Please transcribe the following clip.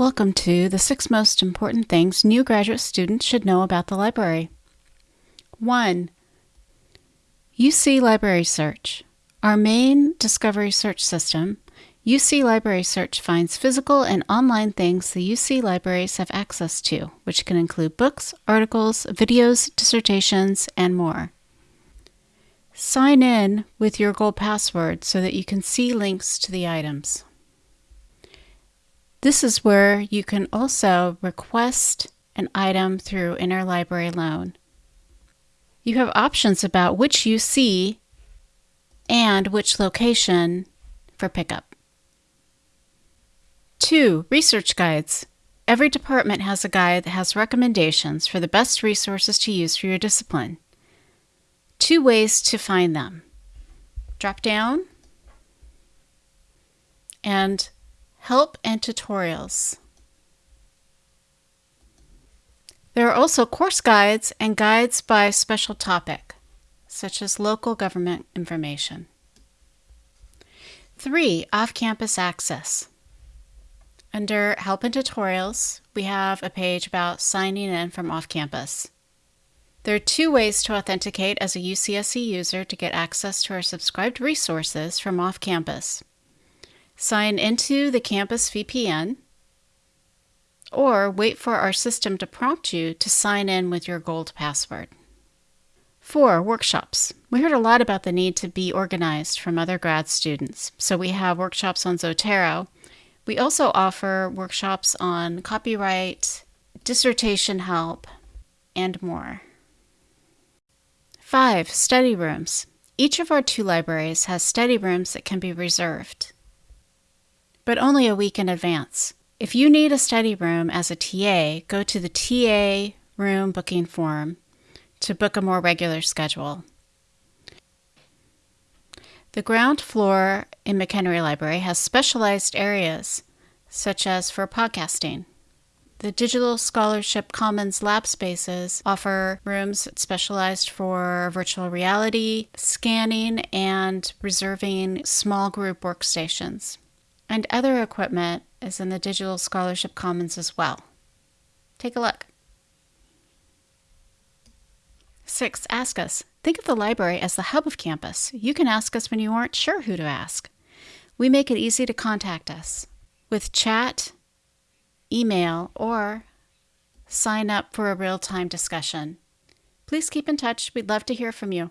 Welcome to the six most important things new graduate students should know about the library. 1. UC Library Search. Our main discovery search system, UC Library Search finds physical and online things the UC libraries have access to, which can include books, articles, videos, dissertations, and more. Sign in with your gold password so that you can see links to the items. This is where you can also request an item through interlibrary loan. You have options about which UC and which location for pickup. 2. Research guides. Every department has a guide that has recommendations for the best resources to use for your discipline. Two ways to find them. Drop down and help and tutorials. There are also course guides and guides by special topic, such as local government information. 3. Off-campus access. Under Help and Tutorials, we have a page about signing in from off-campus. There are two ways to authenticate as a UCSC user to get access to our subscribed resources from off-campus. Sign into the campus VPN or wait for our system to prompt you to sign in with your gold password. 4. Workshops. We heard a lot about the need to be organized from other grad students, so we have workshops on Zotero. We also offer workshops on copyright, dissertation help, and more. 5. Study rooms. Each of our two libraries has study rooms that can be reserved, but only a week in advance. If you need a study room as a TA, go to the TA room booking form to book a more regular schedule. The ground floor in McHenry Library has specialized areas, such as for podcasting. The Digital Scholarship Commons lab spaces offer rooms specialized for virtual reality, scanning, and reserving small group workstations. And other equipment is in the Digital Scholarship Commons as well. Take a look. 6. Ask us. Think of the library as the hub of campus. You can ask us when you aren't sure who to ask. We make it easy to contact us with chat, email, or sign up for a real time discussion. Please keep in touch. We'd love to hear from you.